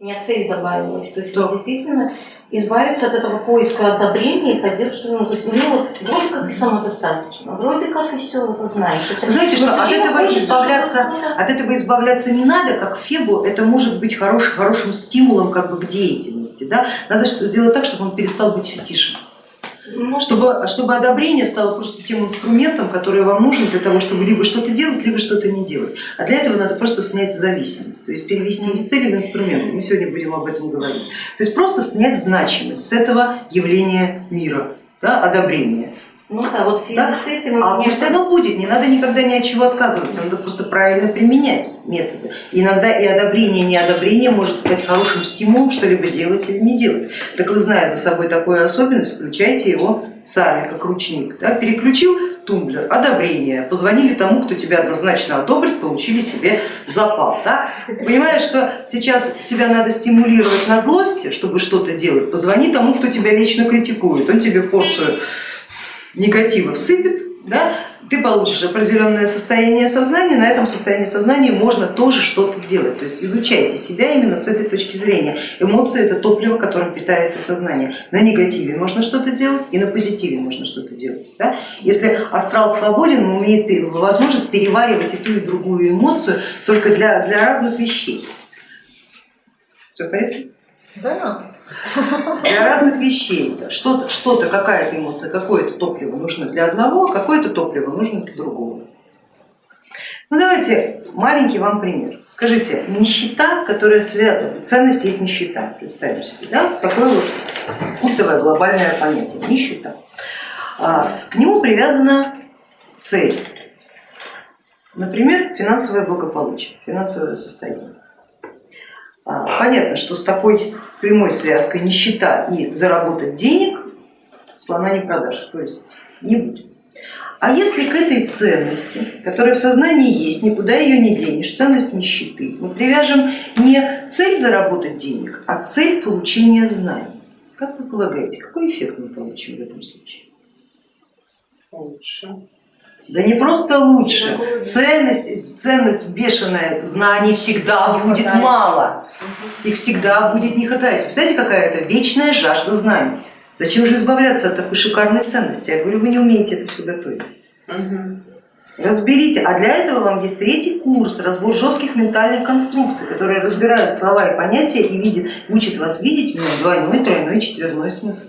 У меня цель добавилась. То есть вот действительно избавиться от этого поиска одобрения и поддержки. Ну, то есть мне вот вроде как и самодостаточно, вроде как и все это знаешь. и всё. Знаете, что от этого избавляться, от этого избавляться не надо, как Фебу, это может быть хорош, хорошим стимулом как бы к деятельности. Да? Надо что- сделать так, чтобы он перестал быть фетишем. Ну, Чтобы, чтобы одобрение стало просто тем инструментом, который вам нужен для того, чтобы либо что-то делать, либо что-то не делать. А для этого надо просто снять зависимость, то есть перевести из цели в инструменты. Мы сегодня будем об этом говорить. То есть просто снять значимость с этого явления мира, да, одобрения. Ну да, вот в связи Да? с этим... А пусть оно будет, не надо никогда ни от чего отказываться, надо просто правильно применять методы. Иногда и одобрение, и неодобрение может стать хорошим стимулом что-либо делать или не делать. Так вы, зная за собой такую особенность, включайте его сами, как ручник. Да? Переключил тумблер, одобрение, позвонили тому, кто тебя однозначно одобрит, получили себе запал. Да? Понимаешь, что сейчас себя надо стимулировать на злости, чтобы что-то делать, позвони тому, кто тебя вечно критикует, он тебе порцию негатива всыпет, да, ты получишь определенное состояние сознания, на этом состоянии сознания можно тоже что-то делать. То есть изучайте себя именно с этой точки зрения. Эмоции это топливо, которым питается сознание. На негативе можно что-то делать и на позитиве можно что-то делать. Да? Если астрал свободен, он имеет возможность переваривать и ту, и другую эмоцию только для, для разных вещей. Все порядке? Да. Для разных вещей. Что-то, что-то какая-то эмоция, какое-то топливо нужно для одного, а какое-то топливо нужно для другого. Ну давайте маленький вам пример. Скажите, нищета, которая связана, ценность есть нищета, представим себе, да? такое вот культовое глобальное понятие, нищета. А, К нему привязана цель, например, финансовое благополучие, финансовое состояние. А, Понятно, что с такой прямой связкой нищета и заработать денег слона не продашь, то есть не будет. А если к этой ценности, которая в сознании есть, никуда ее не денешь, ценность нищеты, мы привяжем не цель заработать денег, а цель получения знаний, как вы полагаете, какой эффект мы получим в этом случае? Лучше. Да не просто лучше, ценность, ценность бешеная, знаний всегда будет хватает. мало, их всегда будет не хватать. Представляете, какая это вечная жажда знаний. Зачем же избавляться от такой шикарной ценности? Я говорю, вы не умеете это все готовить. Разберите, а для этого вам есть третий курс, разбор жестких ментальных конструкций, которые разбирают слова и понятия и видят, учат вас видеть в двойной, тройной, четверной смысл.